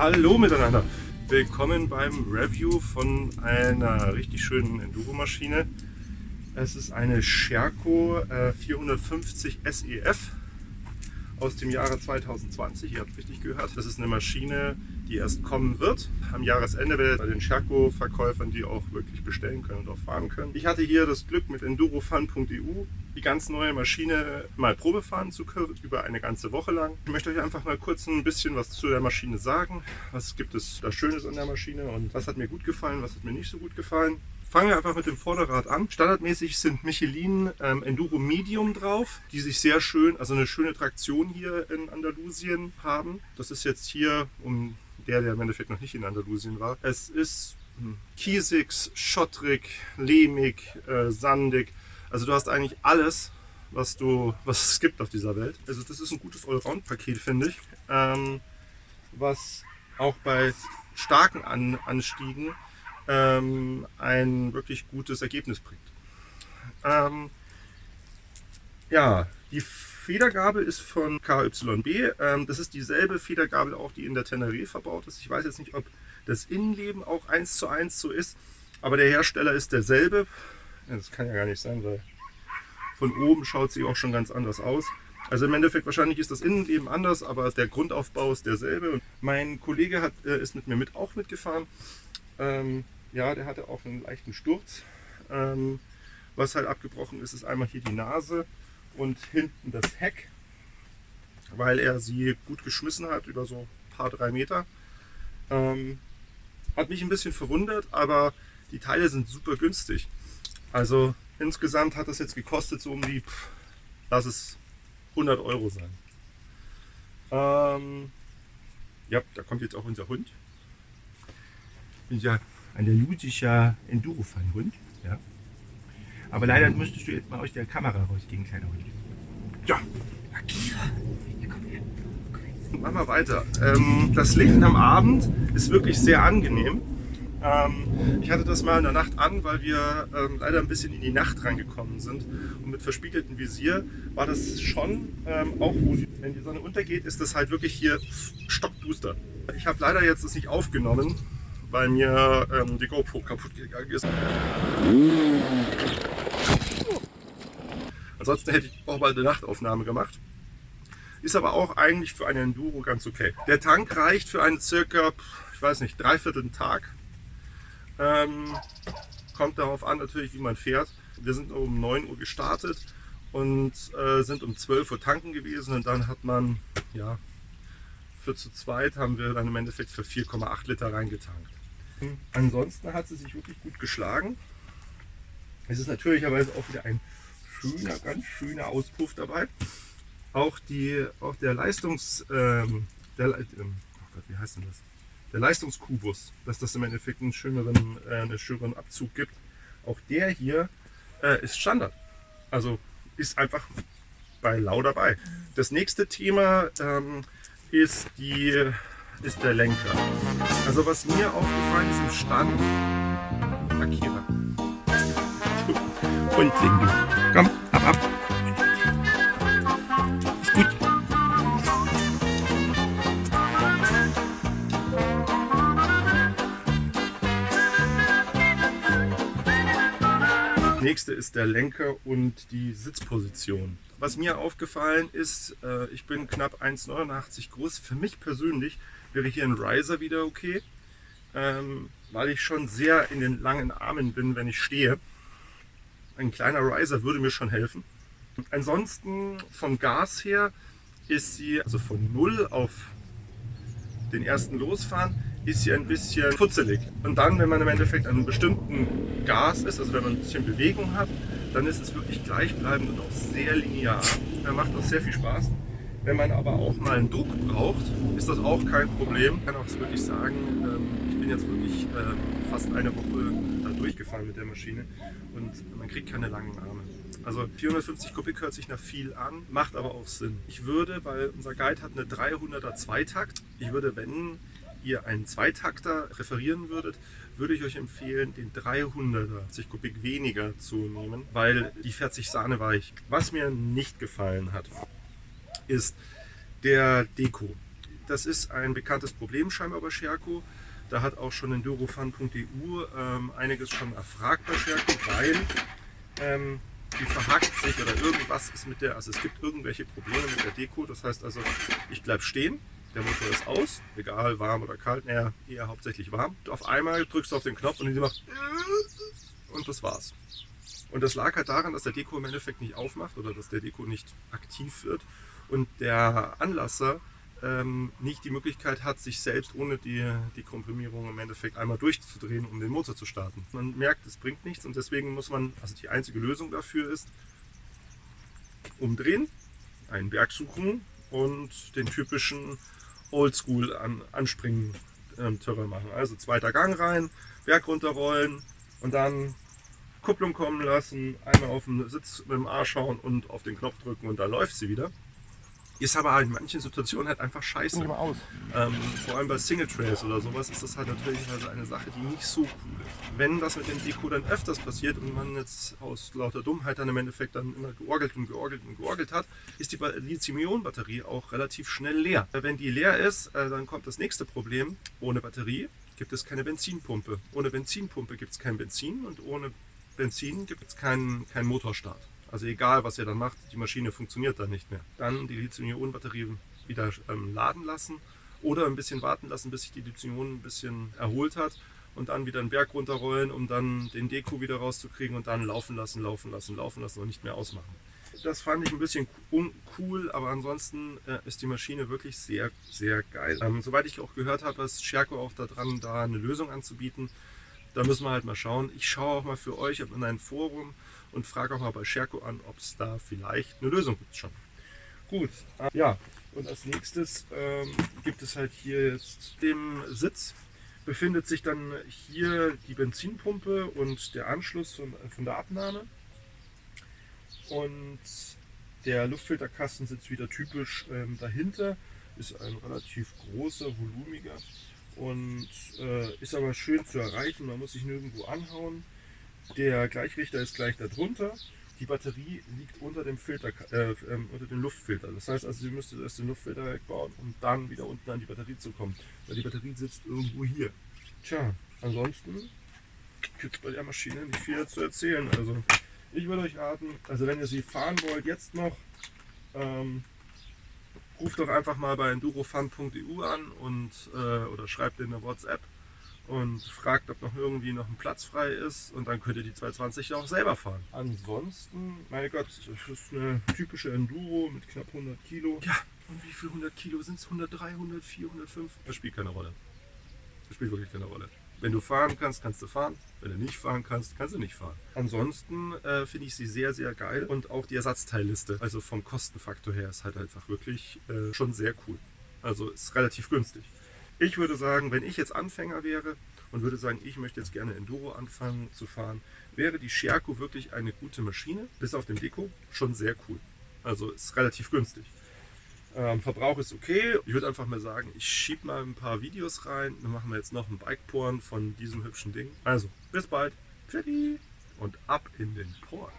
Hallo miteinander! Willkommen beim Review von einer richtig schönen Enduro-Maschine. Es ist eine Sherco äh, 450 SEF aus dem Jahre 2020. Ihr habt richtig gehört. Das ist eine Maschine, die erst kommen wird. Am Jahresende werdet bei den Sherco-Verkäufern die auch wirklich bestellen können und auch fahren können. Ich hatte hier das Glück mit endurofun.eu die ganz neue Maschine mal Probe fahren zu können, über eine ganze Woche lang. Ich möchte euch einfach mal kurz ein bisschen was zu der Maschine sagen. Was gibt es da Schönes an der Maschine und was hat mir gut gefallen, was hat mir nicht so gut gefallen. Fangen wir einfach mit dem Vorderrad an. Standardmäßig sind Michelin ähm, Enduro Medium drauf, die sich sehr schön, also eine schöne Traktion hier in Andalusien haben. Das ist jetzt hier, um der, der im Endeffekt noch nicht in Andalusien war. Es ist hm, kiesig, schottrig, lehmig, äh, sandig. Also du hast eigentlich alles, was, du, was es gibt auf dieser Welt. Also das ist ein gutes Allround-Paket, finde ich. Ähm, was auch bei starken An Anstiegen ähm, ein wirklich gutes Ergebnis bringt. Ähm, ja, die Federgabel ist von KYB. Ähm, das ist dieselbe Federgabel auch, die in der Tenere verbaut ist. Ich weiß jetzt nicht, ob das Innenleben auch eins zu eins so ist, aber der Hersteller ist derselbe. Das kann ja gar nicht sein, weil von oben schaut sie auch schon ganz anders aus. Also im Endeffekt wahrscheinlich ist das Innenleben anders, aber der Grundaufbau ist derselbe. Mein Kollege hat, äh, ist mit mir mit, auch mitgefahren. Ähm, ja, der hatte auch einen leichten Sturz. Ähm, was halt abgebrochen ist, ist einmal hier die Nase und hinten das Heck, weil er sie gut geschmissen hat über so ein paar drei Meter. Ähm, hat mich ein bisschen verwundert, aber die Teile sind super günstig. Also insgesamt hat das jetzt gekostet so um die, pff, lass es 100 Euro sein. Ähm, ja, da kommt jetzt auch unser Hund. Unser andalusischer Enduro-Fan-Hund. Ja. Aber leider müsstest du jetzt mal aus der Kamera rausgehen, kleiner Hund. Ja, Akira. Machen wir weiter. Ähm, das Licht am Abend ist wirklich sehr angenehm. Ähm, ich hatte das mal in der Nacht an, weil wir ähm, leider ein bisschen in die Nacht reingekommen sind. Und mit verspiegeltem Visier war das schon, ähm, auch wo, wenn die Sonne untergeht, ist das halt wirklich hier stockduster. Ich habe leider jetzt das nicht aufgenommen, weil mir ähm, die GoPro kaputt gegangen ist. Ansonsten hätte ich auch mal eine Nachtaufnahme gemacht. Ist aber auch eigentlich für eine Enduro ganz okay. Der Tank reicht für einen circa, ich weiß nicht, dreiviertel Tag. Ähm, kommt darauf an natürlich, wie man fährt. Wir sind um 9 Uhr gestartet und äh, sind um 12 Uhr tanken gewesen und dann hat man, ja, für zu zweit haben wir dann im Endeffekt für 4,8 Liter reingetankt. Ansonsten hat sie sich wirklich gut geschlagen. Es ist natürlicherweise auch wieder ein schöner, ganz schöner Auspuff dabei. Auch, die, auch der Leistungs... Ähm, der, ähm, oh Gott, wie heißt denn das? Der Leistungskubus, dass das im Endeffekt einen schöneren, äh, einen schöneren Abzug gibt. Auch der hier äh, ist Standard. Also ist einfach bei Lau dabei. Das nächste Thema ähm, ist die ist der Lenker. Also was mir aufgefallen ist im Stand, Akira. Und Lindu. Komm, ab, ab. Ist gut. nächste ist der Lenker und die Sitzposition. Was mir aufgefallen ist, äh, ich bin knapp 1,89 groß. Für mich persönlich wäre hier ein Riser wieder okay, ähm, weil ich schon sehr in den langen Armen bin, wenn ich stehe. Ein kleiner Riser würde mir schon helfen. Ansonsten vom Gas her ist sie, also von 0 auf den ersten Losfahren, ist sie ein bisschen futzelig. Und dann, wenn man im Endeffekt an einem bestimmten Gas ist, also wenn man ein bisschen Bewegung hat, dann ist es wirklich gleichbleibend und auch sehr linear. Er macht auch sehr viel Spaß. Wenn man aber auch mal einen Druck braucht, ist das auch kein Problem. Ich kann auch wirklich sagen, ähm, ich bin jetzt wirklich ähm, fast eine Woche da durchgefahren mit der Maschine und man kriegt keine langen Arme. Also 450 Kubik hört sich nach viel an, macht aber auch Sinn. Ich würde, weil unser Guide hat eine 300er Zweitakt, ich würde, wenn ihr einen Zweitakter referieren würdet, würde ich euch empfehlen, den 300er Kubik weniger zu nehmen, weil die fährt sich sahneweich. Was mir nicht gefallen hat, ist der Deko. Das ist ein bekanntes Problem scheinbar bei Scherko. Da hat auch schon endurofun.eu ähm, einiges schon erfragt bei Scherko, weil ähm, die verhakt sich oder irgendwas ist mit der, also es gibt irgendwelche Probleme mit der Deko. Das heißt also, ich bleibe stehen, der Motor ist aus, egal warm oder kalt, naja, eher hauptsächlich warm. Auf einmal drückst du auf den Knopf und die macht und das war's. Und das lag halt daran, dass der Deko im Endeffekt nicht aufmacht oder dass der Deko nicht aktiv wird und der Anlasser ähm, nicht die Möglichkeit hat, sich selbst ohne die, die Komprimierung im Endeffekt einmal durchzudrehen, um den Motor zu starten. Man merkt, es bringt nichts und deswegen muss man, also die einzige Lösung dafür ist, umdrehen, einen Berg suchen und den typischen Oldschool an, anspringen ähm, machen. Also zweiter Gang rein, Berg runterrollen und dann Kupplung kommen lassen, einmal auf den Sitz mit dem Arsch schauen und auf den Knopf drücken und dann läuft sie wieder. Ist aber in manchen Situationen halt einfach scheiße. Ähm, vor allem bei Single Trails oder sowas ist das halt natürlich also eine Sache, die nicht so cool ist. Wenn das mit dem Deko dann öfters passiert und man jetzt aus lauter Dummheit dann im Endeffekt dann immer georgelt und georgelt und georgelt hat, ist die Lithium-Ionen-Batterie auch relativ schnell leer. Wenn die leer ist, äh, dann kommt das nächste Problem. Ohne Batterie gibt es keine Benzinpumpe. Ohne Benzinpumpe gibt es kein Benzin und ohne Benzin gibt es keinen kein Motorstart. Also egal, was ihr dann macht, die Maschine funktioniert dann nicht mehr. Dann die Lithium-Ionen-Batterie wieder ähm, laden lassen oder ein bisschen warten lassen, bis sich die Lithium ein bisschen erholt hat und dann wieder einen Berg runterrollen, um dann den Deko wieder rauszukriegen und dann laufen lassen, laufen lassen, laufen lassen und nicht mehr ausmachen. Das fand ich ein bisschen uncool, aber ansonsten äh, ist die Maschine wirklich sehr, sehr geil. Ähm, soweit ich auch gehört habe, ist Scherko auch daran, da eine Lösung anzubieten. Da müssen wir halt mal schauen. Ich schaue auch mal für euch in ein Forum und frage auch mal bei Scherko an, ob es da vielleicht eine Lösung gibt schon. Gut, äh, ja, und als nächstes ähm, gibt es halt hier jetzt den Sitz. Befindet sich dann hier die Benzinpumpe und der Anschluss von, von der Abnahme. Und der Luftfilterkasten sitzt wieder typisch ähm, dahinter. Ist ein relativ großer, volumiger und äh, ist aber schön zu erreichen. Man muss sich nirgendwo anhauen. Der Gleichrichter ist gleich darunter. Die Batterie liegt unter dem, Filter, äh, ähm, unter dem Luftfilter. Das heißt also, Sie müssten erst den Luftfilter wegbauen, um dann wieder unten an die Batterie zu kommen. Weil die Batterie sitzt irgendwo hier. Tja, ansonsten gibt es bei der Maschine nicht viel zu erzählen. Also ich würde euch raten, also wenn ihr sie fahren wollt, jetzt noch, ähm, ruft doch einfach mal bei endurofun.eu an und, äh, oder schreibt in eine WhatsApp und fragt, ob noch irgendwie noch ein Platz frei ist und dann könnt ihr die 220 auch selber fahren. Ansonsten, mein Gott, das ist eine typische Enduro mit knapp 100 Kilo. Ja, und wie viele 100 Kilo sind es? 103, 104, 105? Das spielt keine Rolle. Das spielt wirklich keine Rolle. Wenn du fahren kannst, kannst du fahren. Wenn du nicht fahren kannst, kannst du nicht fahren. Ansonsten äh, finde ich sie sehr, sehr geil. Und auch die Ersatzteilliste, also vom Kostenfaktor her, ist halt einfach wirklich äh, schon sehr cool. Also ist relativ günstig. Ich würde sagen, wenn ich jetzt Anfänger wäre und würde sagen, ich möchte jetzt gerne Enduro anfangen zu fahren, wäre die Scherko wirklich eine gute Maschine, bis auf den Deko, schon sehr cool. Also ist relativ günstig. Ähm, Verbrauch ist okay. Ich würde einfach mal sagen, ich schiebe mal ein paar Videos rein. Dann machen wir jetzt noch ein Bike-Porn von diesem hübschen Ding. Also, bis bald. Tschüssi und ab in den Porn.